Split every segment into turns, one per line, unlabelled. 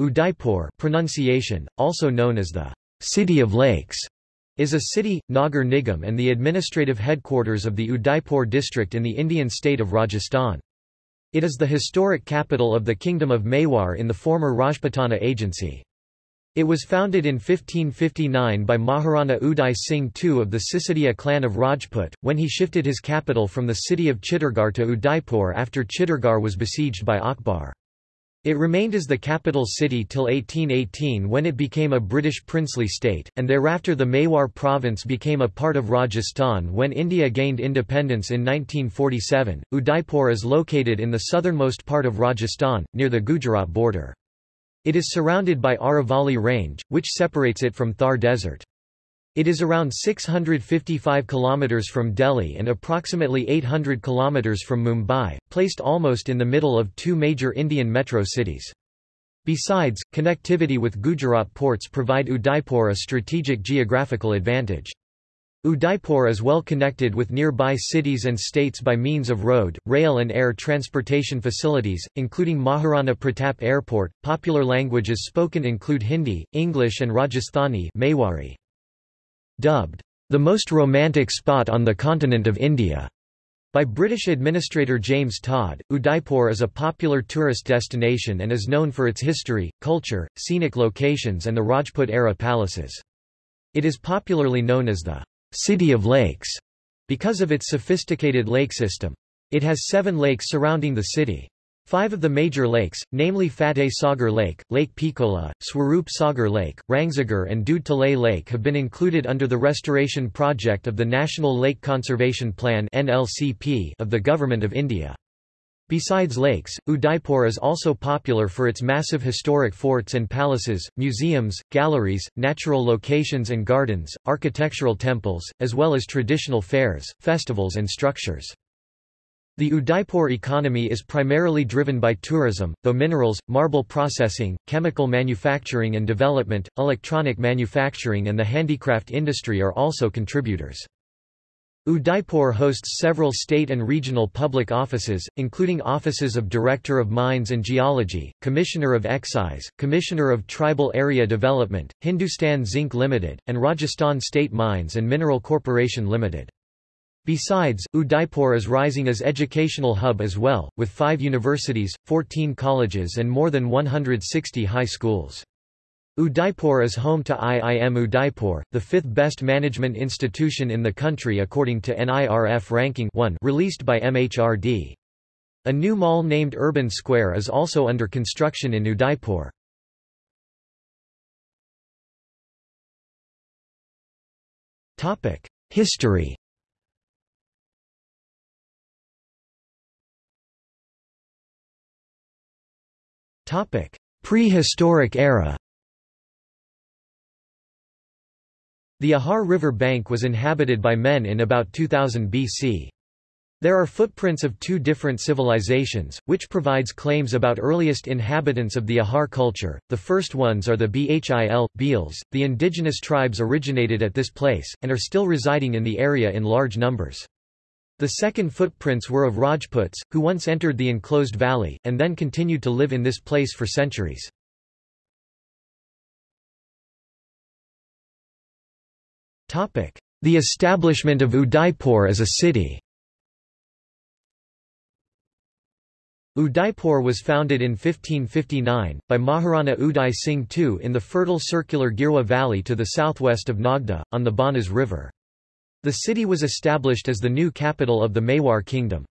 Udaipur pronunciation, also known as the City of Lakes, is a city, Nagar Nigam and the administrative headquarters of the Udaipur district in the Indian state of Rajasthan. It is the historic capital of the Kingdom of Mewar in the former Rajputana Agency. It was founded in 1559 by Maharana Uday Singh II of the Sisodia clan of Rajput, when he shifted his capital from the city of Chittorgarh to Udaipur after Chittorgarh was besieged by Akbar. It remained as the capital city till 1818 when it became a British princely state, and thereafter the Mewar province became a part of Rajasthan when India gained independence in 1947. Udaipur is located in the southernmost part of Rajasthan, near the Gujarat border. It is surrounded by Aravalli Range, which separates it from Thar Desert. It is around 655 km from Delhi and approximately 800 km from Mumbai, placed almost in the middle of two major Indian metro cities. Besides, connectivity with Gujarat ports provide Udaipur a strategic geographical advantage. Udaipur is well connected with nearby cities and states by means of road, rail and air transportation facilities, including Maharana Pratap Airport. Popular languages spoken include Hindi, English and Rajasthani Mewari. Dubbed, the most romantic spot on the continent of India. By British administrator James Tod, Udaipur is a popular tourist destination and is known for its history, culture, scenic locations and the Rajput-era palaces. It is popularly known as the City of Lakes because of its sophisticated lake system. It has seven lakes surrounding the city. Five of the major lakes, namely Fateh Sagar Lake, Lake Pichola, Swarup Sagar Lake, Rangsagar and Doodh Talay Lake have been included under the restoration project of the National Lake Conservation Plan of the Government of India. Besides lakes, Udaipur is also popular for its massive historic forts and palaces, museums, galleries, natural locations and gardens, architectural temples, as well as traditional fairs, festivals and structures. The Udaipur economy is primarily driven by tourism, though minerals, marble processing, chemical manufacturing and development, electronic manufacturing and the handicraft industry are also contributors. Udaipur hosts several state and regional public offices, including offices of Director of Mines and Geology, Commissioner of Excise, Commissioner of Tribal Area Development, Hindustan Zinc Limited, and Rajasthan State Mines and Mineral Corporation Limited. Besides, Udaipur is rising as educational hub as well, with five universities, 14 colleges and more than 160 high schools. Udaipur is home to IIM Udaipur, the fifth best management institution in the country according to NIRF Ranking 1 released by MHRD. A new mall named Urban Square is also under construction in Udaipur. History Prehistoric era The Ahar River bank was inhabited by men in about 2000 BC. There are footprints of two different civilizations, which provides claims about earliest inhabitants of the Ahar culture. The first ones are the Bhil, Bhils. The indigenous tribes originated at this place, and are still residing in the area in large numbers. The second footprints were of Rajputs, who once entered the enclosed valley, and then continued to live in this place for centuries. The establishment of Udaipur as a city Udaipur was founded in 1559, by Maharana Uday Singh II in the fertile circular Girwa valley to the southwest of Nagda, on the Banas River. The city was established as the new capital of the Mewar kingdom.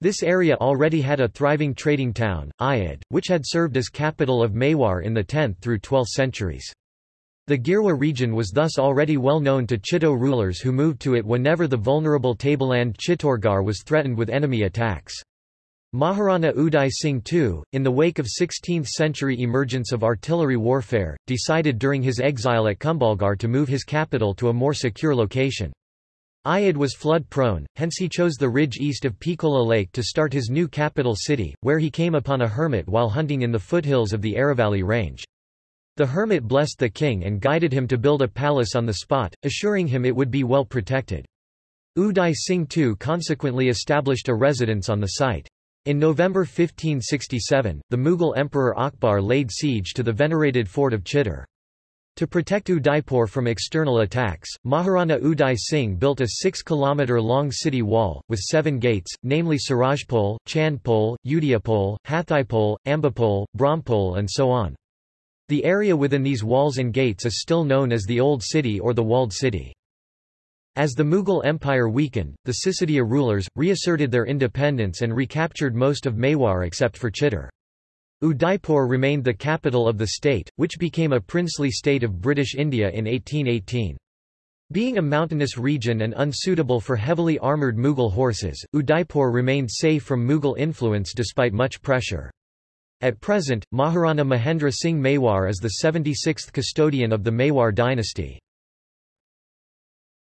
This area already had a thriving trading town, Ayod, which had served as capital of Mewar in the 10th through 12th centuries. The Girwa region was thus already well known to Chittor rulers who moved to it whenever the vulnerable tableland Chittorgarh was threatened with enemy attacks. Maharana Uday Singh II, in the wake of 16th-century emergence of artillery warfare, decided during his exile at Kumbhalgarh to move his capital to a more secure location. Ayod was flood-prone, hence he chose the ridge east of Pichola Lake to start his new capital city, where he came upon a hermit while hunting in the foothills of the Aravalli range. The hermit blessed the king and guided him to build a palace on the spot, assuring him it would be well protected. Uday Singh II consequently established a residence on the site. In November 1567, the Mughal Emperor Akbar laid siege to the venerated fort of Chittor. To protect Udaipur from external attacks, Maharana Uday Singh built a 6-kilometre-long city wall, with seven gates, namely Surajpol, Chandpol, Udaipol, Hathipol, Ambapol, Brahmpol and so on. The area within these walls and gates is still known as the Old City or the Walled City. As the Mughal Empire weakened, the Sisodiya rulers, reasserted their independence and recaptured most of Mewar except for Chittor. Udaipur remained the capital of the state, which became a princely state of British India in 1818. Being a mountainous region and unsuitable for heavily armoured Mughal horses, Udaipur remained safe from Mughal influence despite much pressure. At present, Maharana Mahendra Singh Mewar is the 76th custodian of the Mewar dynasty.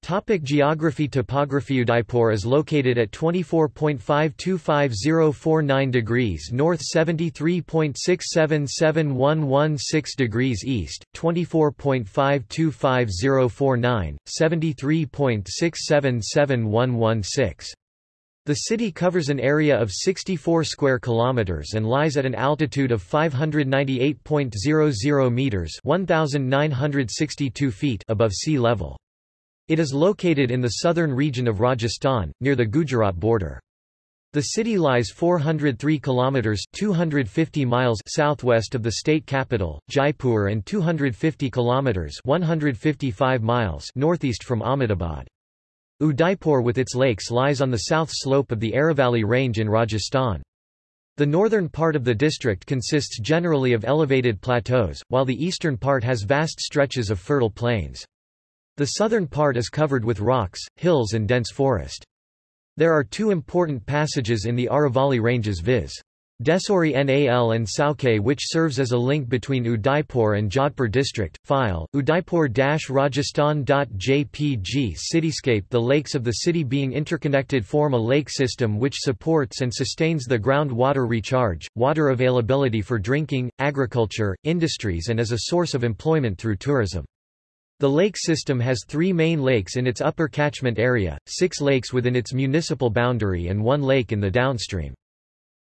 Topic geography Topography Udaipur is located at 24.525049 degrees north 73.677116 degrees east, 24.525049, 73.677116. The city covers an area of 64 square kilometers and lies at an altitude of 598.00 meters, 1962 feet above sea level. It is located in the southern region of Rajasthan, near the Gujarat border. The city lies 403 kilometers 250 miles southwest of the state capital, Jaipur and 250 kilometers 155 miles northeast from Ahmedabad. Udaipur with its lakes lies on the south slope of the Aravalli range in Rajasthan. The northern part of the district consists generally of elevated plateaus, while the eastern part has vast stretches of fertile plains. The southern part is covered with rocks, hills and dense forest. There are two important passages in the Aravalli ranges viz. Desori Nal and Sauke which serves as a link between Udaipur and Jodhpur district. File, Udaipur-Rajasthan.jpg Cityscape The lakes of the city being interconnected form a lake system which supports and sustains the groundwater recharge, water availability for drinking, agriculture, industries and as a source of employment through tourism. The lake system has three main lakes in its upper catchment area, six lakes within its municipal boundary and one lake in the downstream.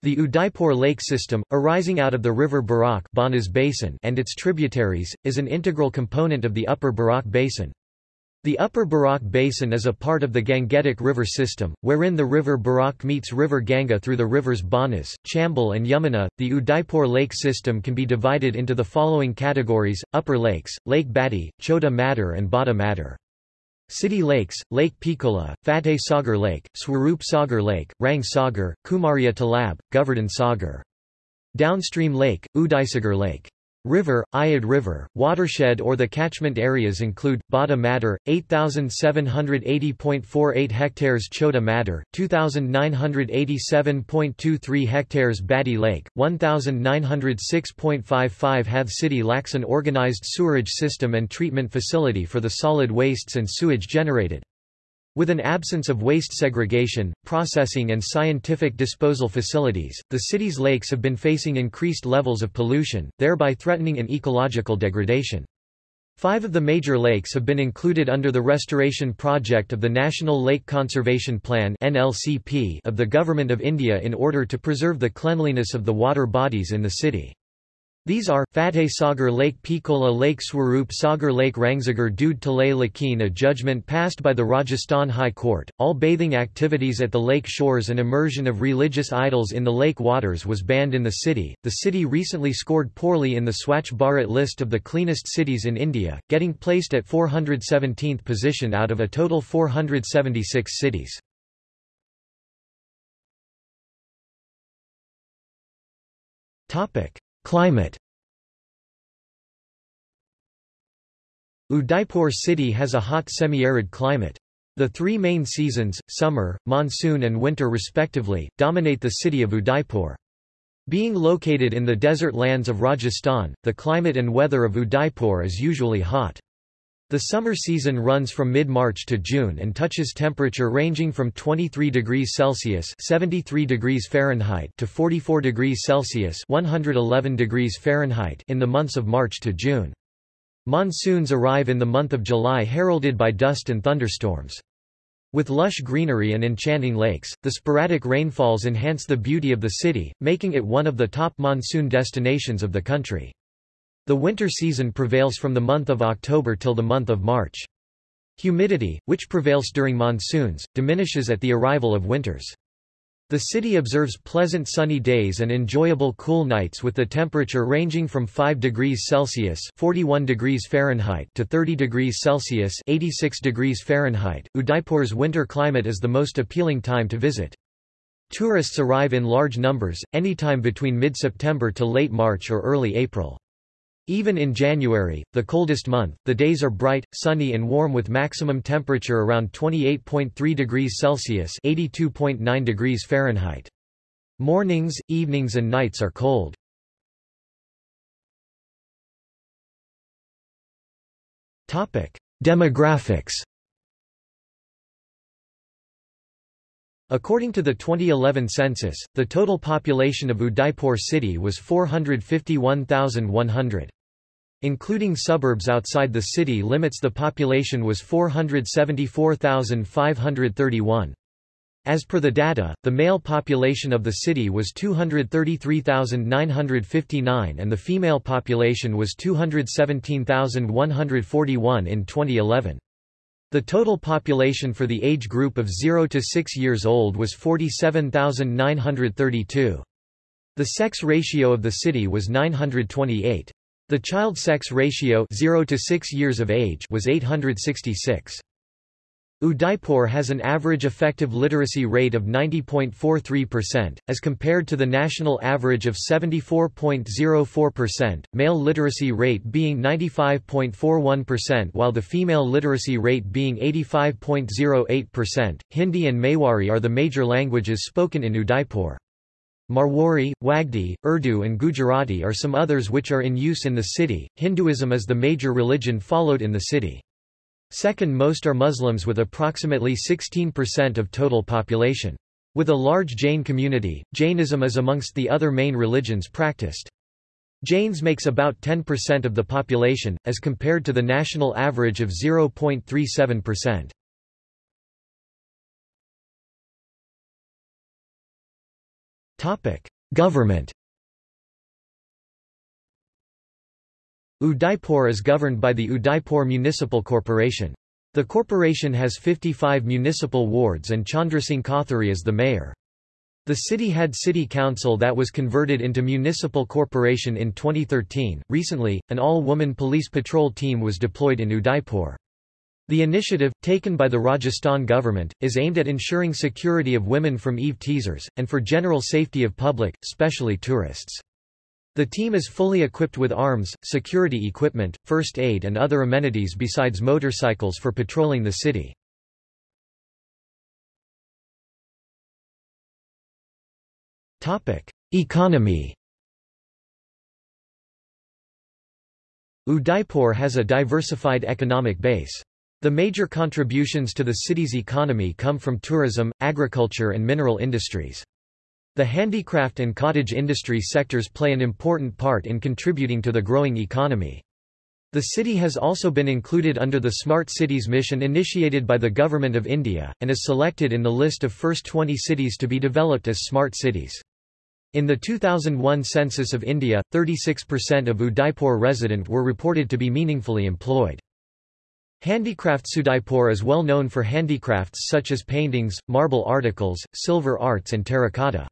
The Udaipur lake system, arising out of the river Berach Basin and its tributaries, is an integral component of the upper Berach Basin. The upper Berach Basin is a part of the Gangetic River system, wherein the river Berach meets river Ganga through the rivers Banas, Chambal and Yamuna. The Udaipur lake system can be divided into the following categories, Upper Lakes, Lake Badi, Chota Madar and Bada Madar. City lakes, Lake Pichola, Fateh Sagar Lake, Swarup Sagar Lake, Rang Sagar, Kumaria Talab, Govardhan Sagar. Downstream lake, Udaisagar Lake. River, Ayad River, watershed or the catchment areas include, Bada Madar, 8,780.48 hectares Chota Madar, 2,987.23 hectares Badi Lake, 1,906.55 Hath City lacks an organized sewerage system and treatment facility for the solid wastes and sewage generated. With an absence of waste segregation, processing and scientific disposal facilities, the city's lakes have been facing increased levels of pollution, thereby threatening an ecological degradation. Five of the major lakes have been included under the restoration project of the National Lake Conservation Plan of the Government of India in order to preserve the cleanliness of the water bodies in the city. These are, Fateh Sagar Lake Pichola Lake Swarup Sagar Lake Rangsagar Doodh Talay Lakin A judgment passed by the Rajasthan High Court, all bathing activities at the lake shores and immersion of religious idols in the lake waters was banned in the city. The city recently scored poorly in the Swachh Bharat list of the cleanest cities in India, getting placed at 417th position out of a total 476 cities. Topic Climate Udaipur city has a hot semi-arid climate. The three main seasons, summer, monsoon and winter respectively, dominate the city of Udaipur. Being located in the desert lands of Rajasthan, the climate and weather of Udaipur is usually hot. The summer season runs from mid-March to June and touches temperature ranging from 23 degrees Celsius (73 degrees Fahrenheit) to 44 degrees Celsius (111 degrees Fahrenheit) in the months of March to June. Monsoons arrive in the month of July heralded by dust and thunderstorms. With lush greenery and enchanting lakes, the sporadic rainfalls enhance the beauty of the city, making it one of the top monsoon destinations of the country. The winter season prevails from the month of October till the month of March. Humidity, which prevails during monsoons, diminishes at the arrival of winters. The city observes pleasant sunny days and enjoyable cool nights with the temperature ranging from 5 degrees Celsius (41 degrees Fahrenheit) to 30 degrees Celsius (86 degrees Fahrenheit). Udaipur's winter climate is the most appealing time to visit. Tourists arrive in large numbers, anytime between mid-September to late March or early April. Even in January, the coldest month, the days are bright, sunny and warm with maximum temperature around 28.3 degrees Celsius (82.9 degrees Fahrenheit). Mornings, evenings and nights are cold. Topic: Demographics. According to the 2011 census, the total population of Udaipur city was 451,100. Including suburbs outside the city limits the population was 474,531. As per the data, the male population of the city was 233,959 and the female population was 217,141 in 2011. The total population for the age group of 0 to 6 years old was 47,932. The sex ratio of the city was 928. The child sex ratio 0 to 6 years of age was 866. Udaipur has an average effective literacy rate of 90.43%, as compared to the national average of 74.04%, male literacy rate being 95.41% while the female literacy rate being 85.08%. Hindi and Mewari are the major languages spoken in Udaipur. Marwari, Wagdi, Urdu and Gujarati are some others which are in use in the city. Hinduism is the major religion followed in the city. Second most are Muslims with approximately 16% of total population. With a large Jain community, Jainism is amongst the other main religions practiced. Jains makes about 10% of the population, as compared to the national average of 0.37%. Topic: Government. Udaipur is governed by the Udaipur Municipal Corporation. The corporation has 55 municipal wards and Chandrasingh Kothari is the mayor. The city had city council that was converted into municipal corporation in 2013. Recently, an all-woman police patrol team was deployed in Udaipur. The initiative, taken by the Rajasthan government, is aimed at ensuring security of women from Eve teasers, and for general safety of public, especially tourists. The team is fully equipped with arms, security equipment, first aid and other amenities besides motorcycles for patrolling the city. Economy Udaipur has a diversified economic base. The major contributions to the city's economy come from tourism, agriculture and mineral industries. The handicraft and cottage industry sectors play an important part in contributing to the growing economy. The city has also been included under the Smart Cities mission initiated by the Government of India, and is selected in the list of first 20 cities to be developed as smart cities. In the 2001 census of India, 36% of Udaipur resident were reported to be meaningfully employed. Handicrafts Udaipur is well known for handicrafts such as paintings, marble articles, silver arts and terracotta.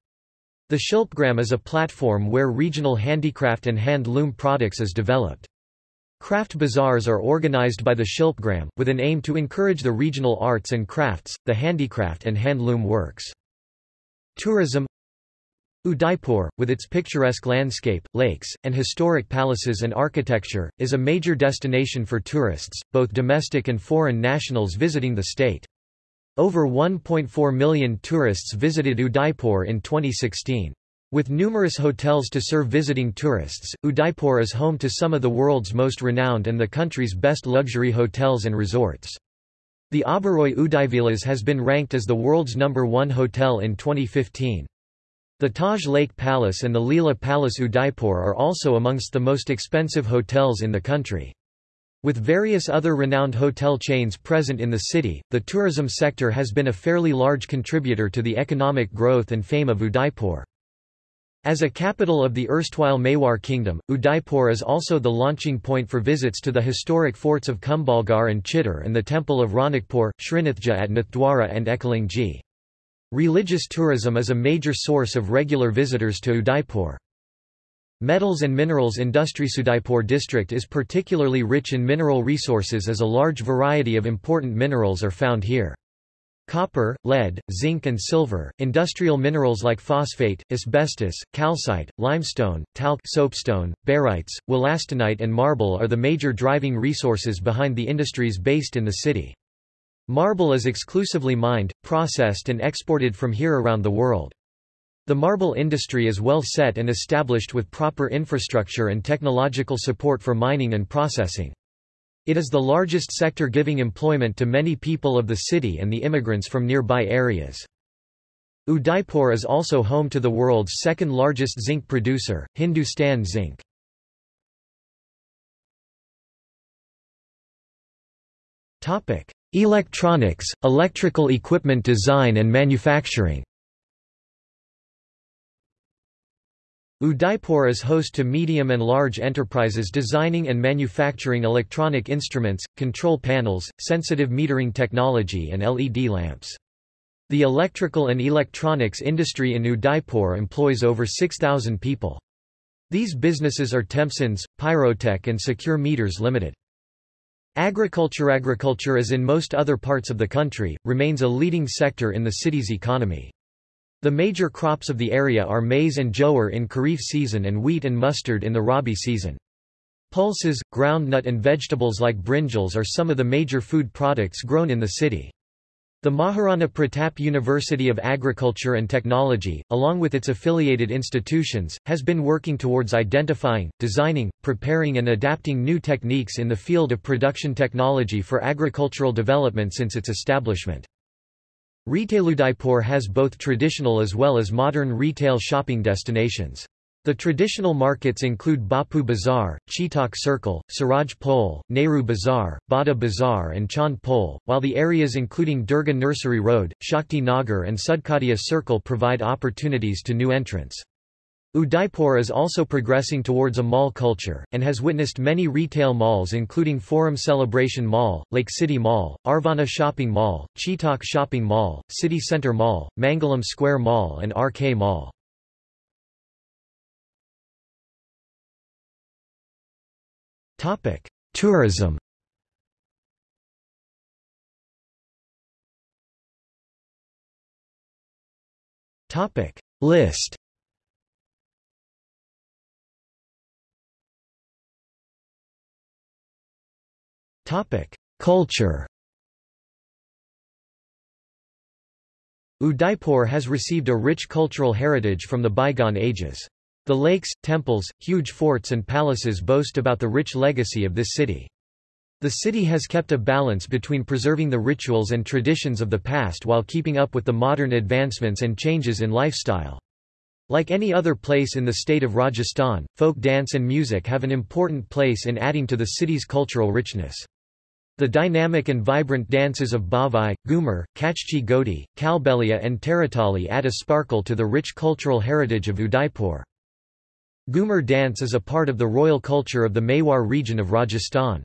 The Shilpgram is a platform where regional handicraft and hand-loom products is developed. Craft bazaars are organized by the Shilpgram, with an aim to encourage the regional arts and crafts, the handicraft and hand-loom works. Tourism Udaipur, with its picturesque landscape, lakes, and historic palaces and architecture, is a major destination for tourists, both domestic and foreign nationals visiting the state. Over 1.4 million tourists visited Udaipur in 2016. With numerous hotels to serve visiting tourists, Udaipur is home to some of the world's most renowned and the country's best luxury hotels and resorts. The Oberoi Udaivilas has been ranked as the world's number one hotel in 2015. The Taj Lake Palace and the Leela Palace Udaipur are also amongst the most expensive hotels in the country. With various other renowned hotel chains present in the city, the tourism sector has been a fairly large contributor to the economic growth and fame of Udaipur. As a capital of the erstwhile Mewar Kingdom, Udaipur is also the launching point for visits to the historic forts of Kumbhalgarh and Chittor and the temple of Ranakpur, Srinathji at Nathdwara and Eklingji. Religious tourism is a major source of regular visitors to Udaipur. Metals and minerals industry Udaipur district is particularly rich in mineral resources as a large variety of important minerals are found here. Copper, lead, zinc and silver, industrial minerals like phosphate, asbestos, calcite, limestone, talc soapstone, barytes, wollastonite and marble are the major driving resources behind the industries based in the city. Marble is exclusively mined, processed and exported from here around the world. The marble industry is well set and established with proper infrastructure and technological support for mining and processing. It is the largest sector giving employment to many people of the city and the immigrants from nearby areas. Udaipur is also home to the world's second largest zinc producer, Hindustan Zinc. Electronics, electrical equipment design and manufacturing Udaipur is host to medium and large enterprises designing and manufacturing electronic instruments, control panels, sensitive metering technology and LED lamps. The electrical and electronics industry in Udaipur employs over 6,000 people. These businesses are Tempsens, Pyrotech and Secure Meters Limited. Agriculture Agriculture as in most other parts of the country, remains a leading sector in the city's economy. The major crops of the area are maize and jowar in Kharif season and wheat and mustard in the Rabi season. Pulses, groundnut and vegetables like brinjals are some of the major food products grown in the city. The Maharana Pratap University of Agriculture and Technology, along with its affiliated institutions, has been working towards identifying, designing, preparing and adapting new techniques in the field of production technology for agricultural development since its establishment. Retail Udaipur has both traditional as well as modern retail shopping destinations. The traditional markets include Bapu Bazaar, Chetak Circle, Suraj Pole, Nehru Bazaar, Bada Bazaar and Chand Pole, while the areas including Durga Nursery Road, Shakti Nagar and Sukhadia Circle provide opportunities to new entrants. Udaipur is also progressing towards a mall culture, and has witnessed many retail malls including Forum Celebration Mall, Lake City Mall, Arvana Shopping Mall, Chetak Shopping Mall, City Center Mall, Mangalam Square Mall and RK Mall. Tourism List Culture Udaipur has received a rich cultural heritage from the bygone ages. The lakes, temples, huge forts and palaces boast about the rich legacy of this city. The city has kept a balance between preserving the rituals and traditions of the past while keeping up with the modern advancements and changes in lifestyle. Like any other place in the state of Rajasthan, folk dance and music have an important place in adding to the city's cultural richness. The dynamic and vibrant dances of Bhavai, Ghumar, Kachchi Godi, Kalbelia and Taratali add a sparkle to the rich cultural heritage of Udaipur. Ghumar dance is a part of the royal culture of the Mewar region of Rajasthan.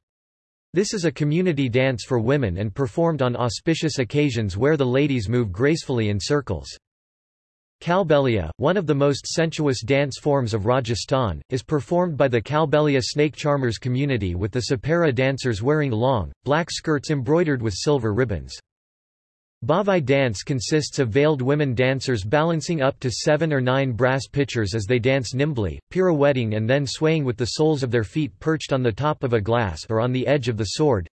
This is a community dance for women and performed on auspicious occasions where the ladies move gracefully in circles. Kalbelia, one of the most sensuous dance forms of Rajasthan, is performed by the Kalbelia snake charmers community with the Sapara dancers wearing long, black skirts embroidered with silver ribbons. Bhavai dance consists of veiled women dancers balancing up to seven or nine brass pitchers as they dance nimbly, pirouetting and then swaying with the soles of their feet perched on the top of a glass or on the edge of the sword,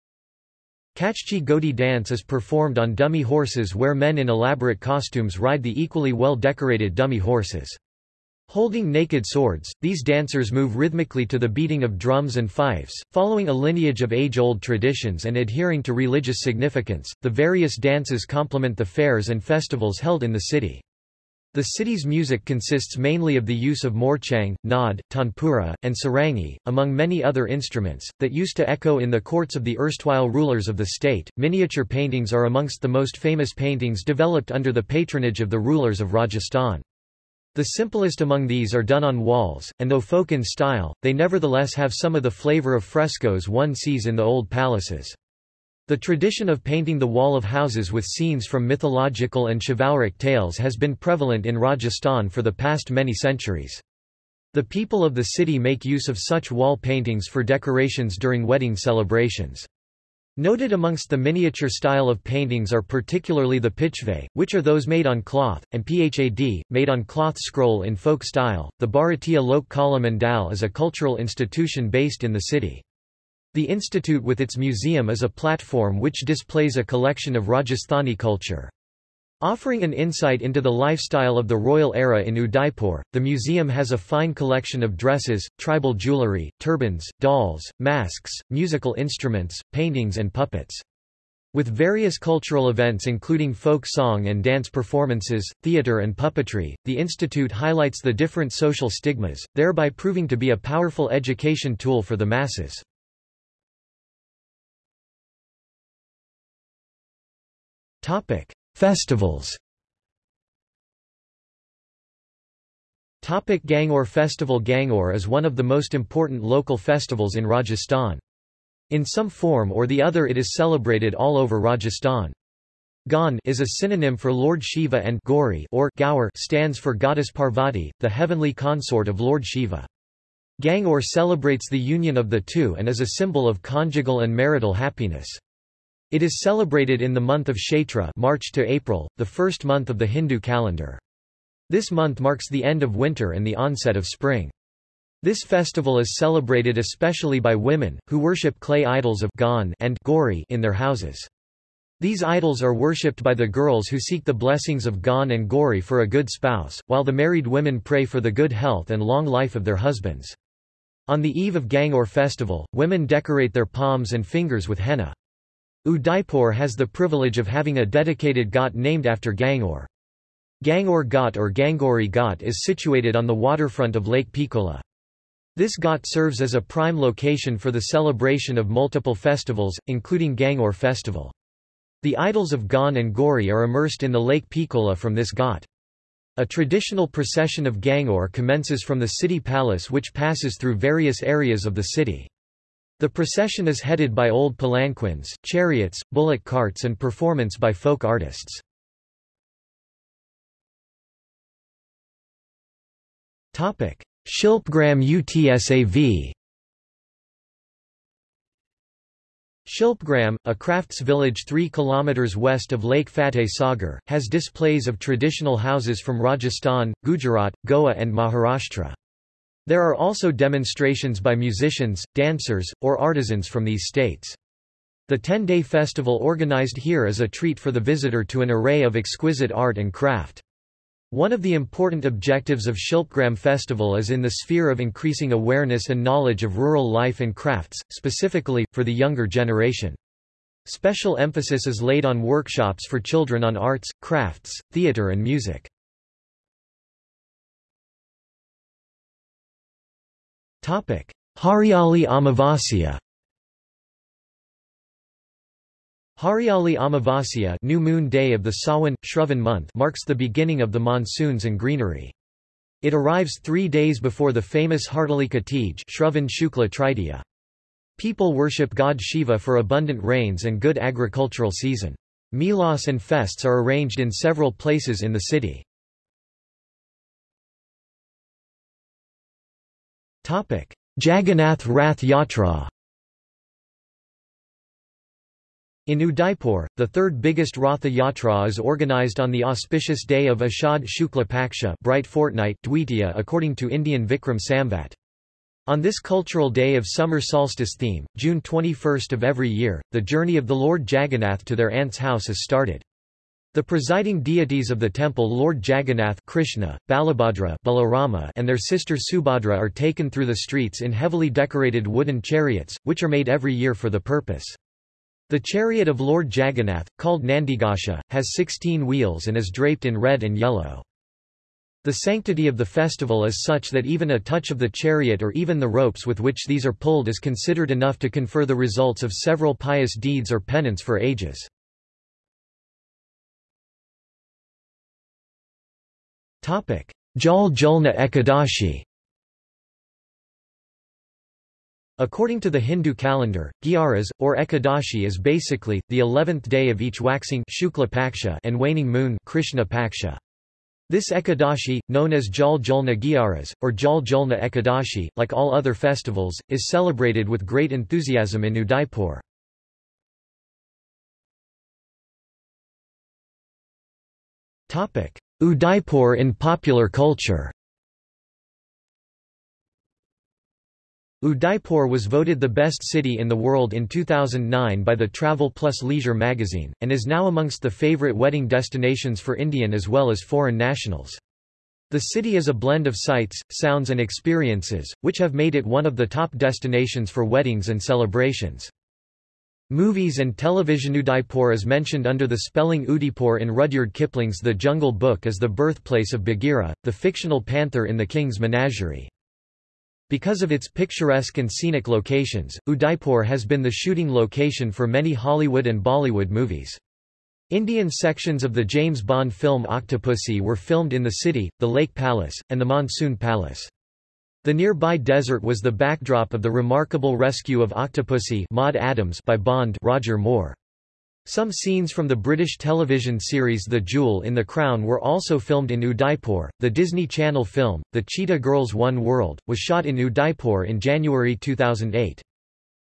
Kachchi Godi dance is performed on dummy horses where men in elaborate costumes ride the equally well-decorated dummy horses. Holding naked swords, these dancers move rhythmically to the beating of drums and fifes, following a lineage of age-old traditions and adhering to religious significance. The various dances complement the fairs and festivals held in the city. The city's music consists mainly of the use of morchang, naad, tanpura, and sarangi, among many other instruments, that used to echo in the courts of the erstwhile rulers of the state. Miniature paintings are amongst the most famous paintings developed under the patronage of the rulers of Rajasthan. The simplest among these are done on walls, and though folk in style, they nevertheless have some of the flavor of frescoes one sees in the old palaces. The tradition of painting the wall of houses with scenes from mythological and chivalric tales has been prevalent in Rajasthan for the past many centuries. The people of the city make use of such wall paintings for decorations during wedding celebrations. Noted amongst the miniature style of paintings are particularly the pichve, which are those made on cloth, and phad, made on cloth scroll in folk style. The Bharatiya Lok Kala Mandal is a cultural institution based in the city. The institute with its museum is a platform which displays a collection of Rajasthani culture. Offering an insight into the lifestyle of the royal era in Udaipur, the museum has a fine collection of dresses, tribal jewellery, turbans, dolls, masks, musical instruments, paintings and puppets. With various cultural events including folk song and dance performances, theatre and puppetry, the institute highlights the different social stigmas, thereby proving to be a powerful education tool for the masses. Topic: Festivals. Topic Gangaur Festival Gangaur is one of the most important local festivals in Rajasthan. In some form or the other it is celebrated all over Rajasthan. Gan is a synonym for Lord Shiva and Gauri or Gaur stands for goddess Parvati, the heavenly consort of Lord Shiva. Gangaur celebrates the union of the two and is a symbol of conjugal and marital happiness. It is celebrated in the month of Chaitra March to April, the first month of the Hindu calendar. This month marks the end of winter and the onset of spring. This festival is celebrated especially by women, who worship clay idols of Gan and Gauri in their houses. These idols are worshipped by the girls who seek the blessings of Gan and Gauri for a good spouse, while the married women pray for the good health and long life of their husbands. On the eve of Gangaur festival, women decorate their palms and fingers with henna. Udaipur has the privilege of having a dedicated ghat named after Gangaur. Gangaur Ghat or Gangori Ghat is situated on the waterfront of Lake Pichola. This ghat serves as a prime location for the celebration of multiple festivals, including Gangaur festival. The idols of Gan and Gori are immersed in the Lake Pichola from this ghat. A traditional procession of Gangaur commences from the city palace which passes through various areas of the city. The procession is headed by old palanquins, chariots, bullock carts and performance by folk artists. Shilpgram UTSAV Shilpgram, a crafts village 3 km west of Lake Fateh Sagar, has displays of traditional houses from Rajasthan, Gujarat, Goa and Maharashtra. There are also demonstrations by musicians, dancers, or artisans from these states. The 10-day festival organized here is a treat for the visitor to an array of exquisite art and craft. One of the important objectives of Shilpgram Festival is in the sphere of increasing awareness and knowledge of rural life and crafts, specifically, for the younger generation. Special emphasis is laid on workshops for children on arts, crafts, theatre and music. Hariali Amavasya Hariali Amavasya new moon day of the Sawan, Shravan month marks the beginning of the monsoons and greenery. It arrives three days before the famous Hartalika Teej Shravan Shukla Tritiya. People worship god Shiva for abundant rains and good agricultural season. Milas and fests are arranged in several places in the city. Jagannath Rath Yatra In Udaipur, the third biggest Ratha Yatra is organized on the auspicious day of Ashad Shukla Paksha bright fortnight Dwitiya according to Indian Vikram Samvat. On this cultural day of summer solstice theme, June 21 of every year, the journey of the Lord Jagannath to their aunt's house is started. The presiding deities of the temple Lord Jagannath Krishna, Balabhadra Balarama and their sister Subhadra are taken through the streets in heavily decorated wooden chariots, which are made every year for the purpose. The chariot of Lord Jagannath, called Nandighosha, has 16 wheels and is draped in red and yellow. The sanctity of the festival is such that even a touch of the chariot or even the ropes with which these are pulled is considered enough to confer the results of several pious deeds or penance for ages. Jal Julna Ekadashi According to the Hindu calendar, Gyaras, or Ekadashi is basically, the eleventh day of each waxing Shukla Paksha and waning moon Krishna Paksha. This Ekadashi, known as Jal Julna Gyaras, or Jal Julna Ekadashi, like all other festivals, is celebrated with great enthusiasm in Udaipur. Udaipur in popular culture Udaipur was voted the best city in the world in 2009 by the Travel Plus Leisure magazine, and is now amongst the favorite wedding destinations for Indian as well as foreign nationals. The city is a blend of sights, sounds and experiences, which have made it one of the top destinations for weddings and celebrations. Movies and television Udaipur is mentioned under the spelling Oodeypore in Rudyard Kipling's The Jungle Book as the birthplace of Bagheera, the fictional panther in the king's menagerie. Because of its picturesque and scenic locations, Udaipur has been the shooting location for many Hollywood and Bollywood movies. Indian sections of the James Bond film Octopussy were filmed in the city, the Lake Palace, and the Monsoon Palace. The nearby desert was the backdrop of the remarkable rescue of Octopussy Maud Adams by Bond Roger Moore. Some scenes from the British television series The Jewel in the Crown were also filmed in Udaipur. The Disney Channel film, The Cheetah Girls One World, was shot in Udaipur in January 2008.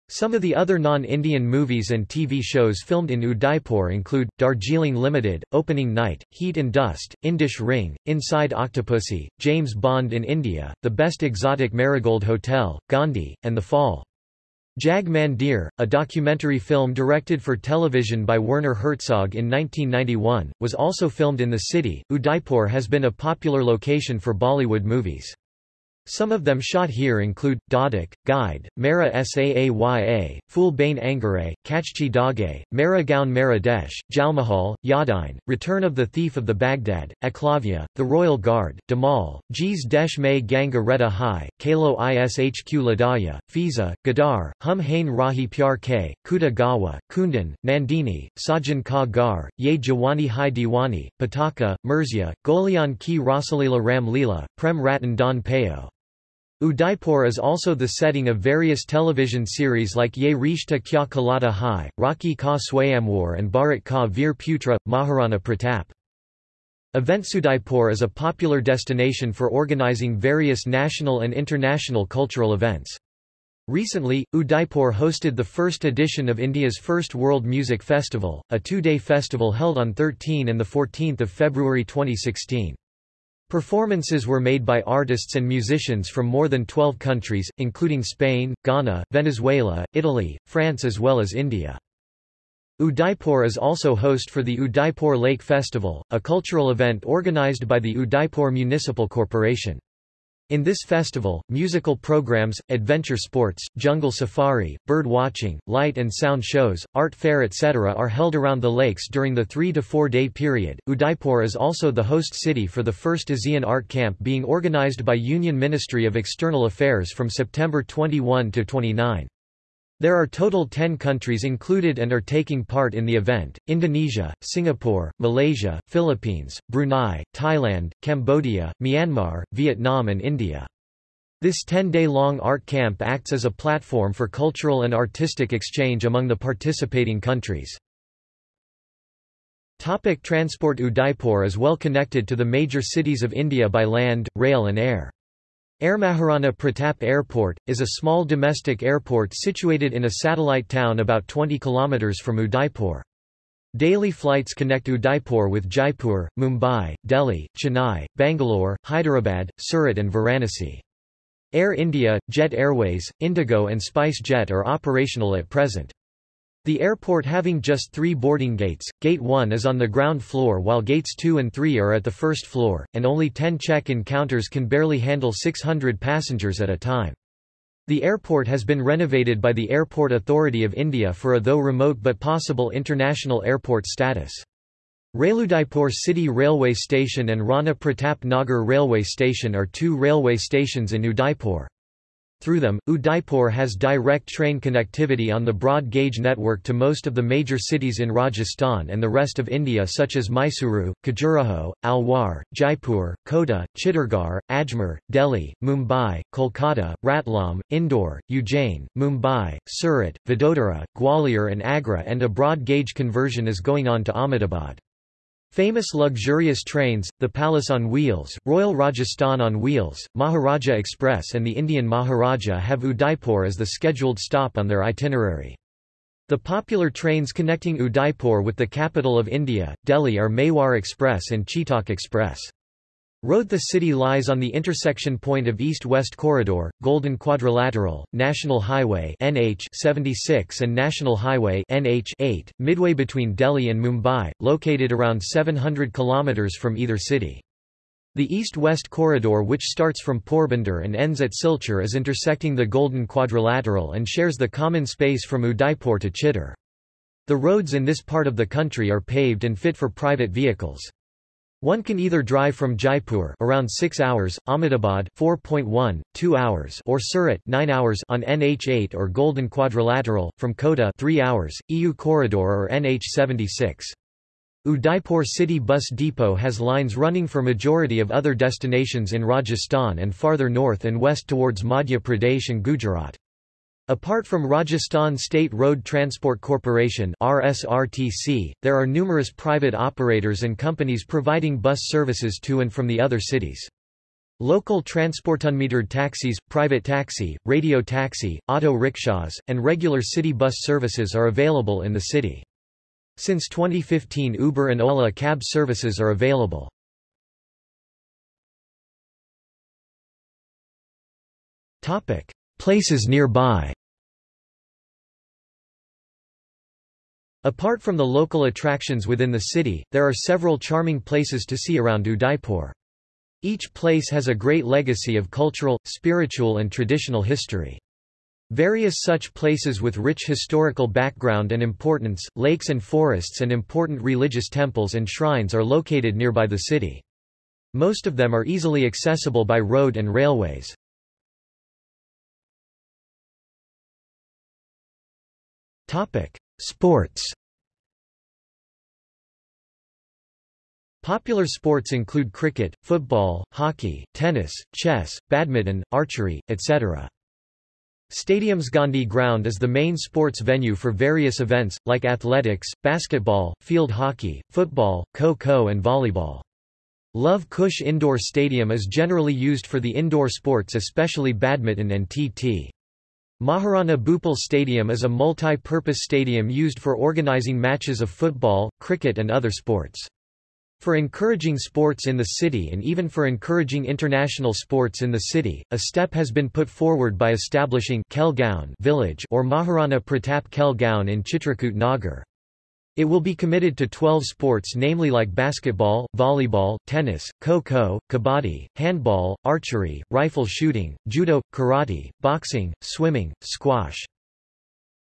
Some of the other non-Indian movies and TV shows filmed in Udaipur include, Darjeeling Limited, Opening Night, Heat and Dust, Indish Ring, Inside Octopussy, James Bond in India, The Best Exotic Marigold Hotel, Gandhi, and The Fall. Jag Mandir, a documentary film directed for television by Werner Herzog in 1991, was also filmed in the city. Udaipur has been a popular location for Bollywood movies. Some of them shot here include, Dhadak, Guide, Mera Saaya, Phul Bain Angare, Kachche Dhaage, Mera Gaun Mera Desh, Jalmahal, Yadine, Return of the Thief of the Baghdad, Eklavya, The Royal Guard, Dhamaal, Jis Desh Mein Ganga Rehta Hai, Kalo Ishq Ladaya, Fiza, Gadar, Hum Hain Rahi Pyar Ke, Khuda Gawah, Kundan, Nandini, Saajan Ka Ghar, Ye Jawani Hai Diwani, Pataka, Mirzya, Goliyon Ki Rasleela Ram Leela, Prem Ratan Dhan Payo. Udaipur is also the setting of various television series like Ye Rishta Kya Kehlata Hai, Rakhi Ka Swayamwar and Bharat Ka Veer Putra, Maharana Pratap. Eventsudaipur is a popular destination for organizing various national and international cultural events. Recently, Udaipur hosted the first edition of India's first World Music Festival, a two-day festival held on 13 and 14 February 2016. Performances were made by artists and musicians from more than 12 countries, including Spain, Ghana, Venezuela, Italy, France as well as India. Udaipur is also host for the Udaipur Lake Festival, a cultural event organized by the Udaipur Municipal Corporation. In this festival, musical programs, adventure sports, jungle safari, bird watching, light and sound shows, art fair etc. are held around the lakes during the three to four day period. Udaipur is also the host city for the first ASEAN Art Camp being organized by Union Ministry of External Affairs from September 21 to 29. There are total 10 countries included and are taking part in the event, Indonesia, Singapore, Malaysia, Philippines, Brunei, Thailand, Cambodia, Myanmar, Vietnam and India. This 10-day-long art camp acts as a platform for cultural and artistic exchange among the participating countries. Topic transport Udaipur is well connected to the major cities of India by land, rail and air. Air Maharana Pratap Airport, is a small domestic airport situated in a satellite town about 20 km from Udaipur. Daily flights connect Udaipur with Jaipur, Mumbai, Delhi, Chennai, Bangalore, Hyderabad, Surat and Varanasi. Air India, Jet Airways, Indigo and Spice Jet are operational at present. The airport having just three boarding gates, Gate 1 is on the ground floor while Gates 2 and 3 are at the first floor, and only 10 check-in counters can barely handle 600 passengers at a time. The airport has been renovated by the Airport Authority of India for a though remote but possible international airport status. Railudaipur City Railway Station and Rana Pratap Nagar Railway Station are two railway stations in Udaipur. Through them, Udaipur has direct train connectivity on the broad gauge network to most of the major cities in Rajasthan and the rest of India such as Mysuru, Khajuraho, Alwar, Jaipur, Kota, Chittorgarh, Ajmer, Delhi, Mumbai, Kolkata, Ratlam, Indore, Ujjain, Mumbai, Surat, Vadodara, Gwalior and Agra and a broad gauge conversion is going on to Ahmedabad. Famous luxurious trains, the Palace on Wheels, Royal Rajasthan on Wheels, Maharaja Express and the Indian Maharaja have Udaipur as the scheduled stop on their itinerary. The popular trains connecting Udaipur with the capital of India, Delhi are Mewar Express and Chetak Express. Road The city lies on the intersection point of East-West Corridor, Golden Quadrilateral, National Highway NH 76 and National Highway NH 8, midway between Delhi and Mumbai, located around 700 kilometers from either city. The east-west corridor which starts from Porbandar and ends at Silchar is intersecting the Golden Quadrilateral and shares the common space from Udaipur to Chittor. The roads in this part of the country are paved and fit for private vehicles. One can either drive from Jaipur around 6 hours, Ahmedabad 4.1, 2 hours or Surat 9 hours on NH8 or Golden Quadrilateral, from Kota 3 hours, EU Corridor or NH76. Udaipur City Bus Depot has lines running for majority of other destinations in Rajasthan and farther north and west towards Madhya Pradesh and Gujarat. Apart from Rajasthan State Road Transport Corporation RSRTC, there are numerous private operators and companies providing bus services to and from the other cities. Local transportunmetered taxis, private taxi, radio taxi, auto rickshaws, and regular city bus services are available in the city. Since 2015 Uber and Ola cab services are available. Places nearby Apart from the local attractions within the city, there are several charming places to see around Udaipur. Each place has a great legacy of cultural, spiritual and traditional history. Various such places with rich historical background and importance, lakes and forests and important religious temples and shrines are located nearby the city. Most of them are easily accessible by road and railways. Sports Popular sports include cricket, football, hockey, tennis, chess, badminton, archery, etc. Stadium's Gandhi Ground is the main sports venue for various events, like athletics, basketball, field hockey, football, kho-kho and volleyball. Luv Kush Indoor Stadium is generally used for the indoor sports especially badminton and TT. Maharana Bhupal Stadium is a multi-purpose stadium used for organizing matches of football, cricket and other sports. For encouraging sports in the city and even for encouraging international sports in the city, a step has been put forward by establishing Khel village or Maharana Pratap Khel Gaon in Chitrakoot Nagar. It will be committed to 12 sports namely like basketball, volleyball, tennis, kho-kho, kabaddi, handball, archery, rifle shooting, judo, karate, boxing, swimming, squash.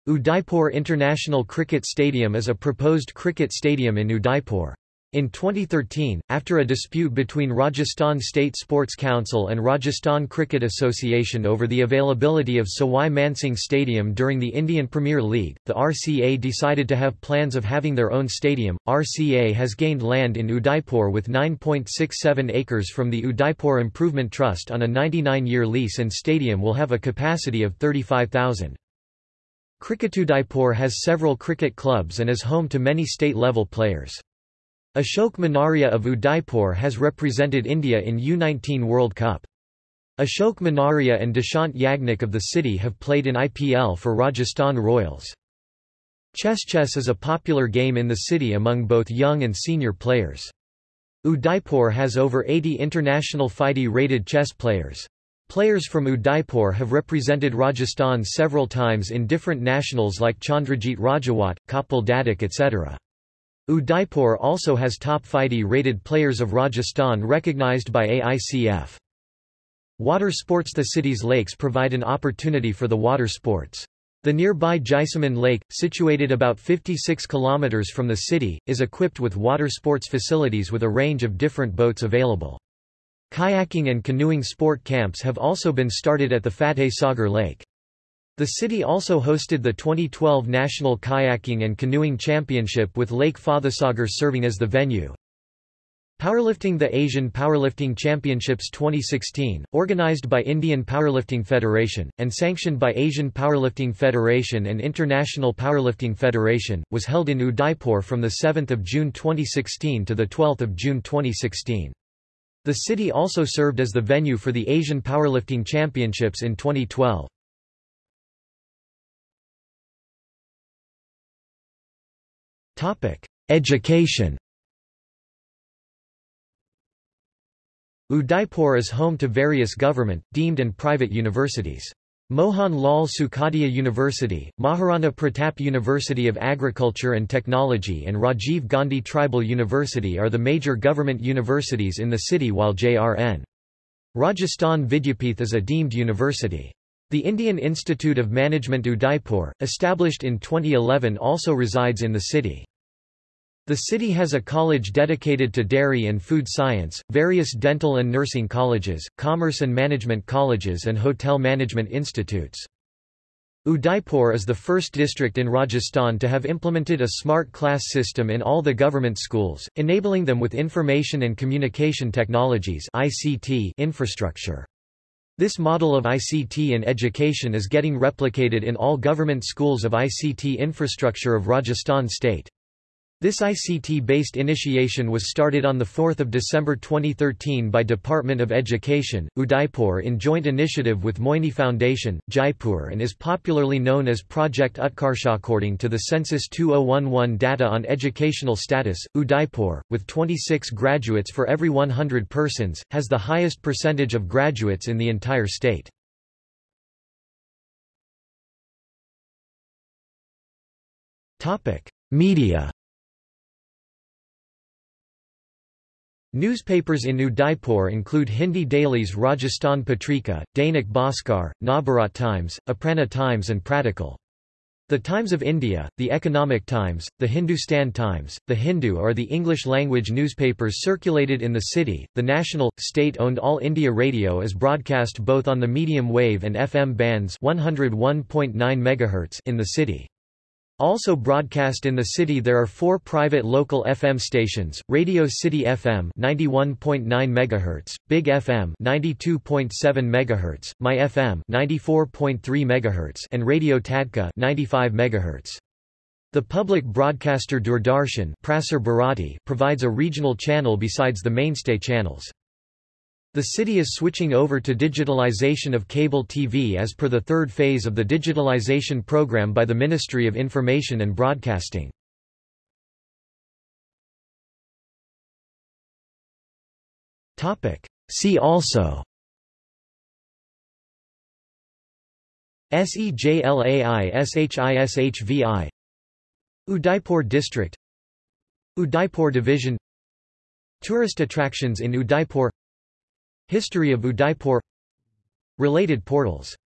Udaipur International Cricket Stadium is a proposed cricket stadium in Udaipur. In 2013, after a dispute between Rajasthan State Sports Council and Rajasthan Cricket Association over the availability of Sawai Mansingh Stadium during the Indian Premier League, the RCA decided to have plans of having their own stadium. RCA has gained land in Udaipur with 9.67 acres from the Udaipur Improvement Trust on a 99-year lease and stadium will have a capacity of 35,000. Udaipur has several cricket clubs and is home to many state-level players. Ashok Manaria of Udaipur has represented India in U19 World Cup. Ashok Manaria and Dishant Yagnik of the city have played in IPL for Rajasthan Royals. Chess chess is a popular game in the city among both young and senior players. Udaipur has over 80 international FIDE-rated chess players. Players from Udaipur have represented Rajasthan several times in different nationals like Chandrajit Rajawat, Kapil Dadak etc. Udaipur also has top FIDE-rated players of Rajasthan recognized by AICF. Water sports The city's lakes provide an opportunity for the water sports. The nearby Jaisamand Lake, situated about 56 kilometers from the city, is equipped with water sports facilities with a range of different boats available. Kayaking and canoeing sport camps have also been started at the Fateh Sagar Lake. The city also hosted the 2012 National Kayaking and Canoeing Championship with Lake Fatehsagar serving as the venue. Powerlifting The Asian Powerlifting Championships 2016, organized by Indian Powerlifting Federation, and sanctioned by Asian Powerlifting Federation and International Powerlifting Federation, was held in Udaipur from 7 June 2016 to 12 June 2016. The city also served as the venue for the Asian Powerlifting Championships in 2012. Education Udaipur is home to various government, deemed and private universities. Mohan Lal Sukhadia University, Maharana Pratap University of Agriculture and Technology and Rajiv Gandhi Tribal University are the major government universities in the city while JRN. Rajasthan Vidyapith is a deemed university. The Indian Institute of Management Udaipur, established in 2011 also resides in the city. The city has a college dedicated to dairy and food science, various dental and nursing colleges, commerce and management colleges and hotel management institutes. Udaipur is the first district in Rajasthan to have implemented a smart class system in all the government schools, enabling them with information and communication technologies ICT infrastructure. This model of ICT in education is getting replicated in all government schools of ICT infrastructure of Rajasthan state. This ICT-based initiation was started on 4 December 2013 by Department of Education, Udaipur in joint initiative with Moini Foundation, Jaipur and is popularly known as Project Utkarsha. According to the Census 2011 data on educational status, Udaipur, with 26 graduates for every 100 persons, has the highest percentage of graduates in the entire state. Media Newspapers in Udaipur include Hindi dailies Rajasthan Patrika, Dainik Bhaskar, Navbharat Times, Aprana Times and Pratahkal. The Times of India, the Economic Times, the Hindustan Times, the Hindu are the English-language newspapers circulated in the city. The national, state-owned All India Radio is broadcast both on the medium wave and FM bands 101.9 MHz in the city. Also broadcast in the city there are four private local FM stations, Radio City FM 91.9 MHz, Big FM 92.7 MHz, My FM 94.3 MHz and Radio Tadka 95 MHz. The public broadcaster Doordarshan provides a regional channel besides the mainstay channels. The city is switching over to digitalization of cable TV as per the third phase of the digitalization program by the Ministry of Information and Broadcasting. See also SEJLAI SHISHVI Udaipur District Udaipur Division Tourist attractions in Udaipur History of Udaipur. Related portals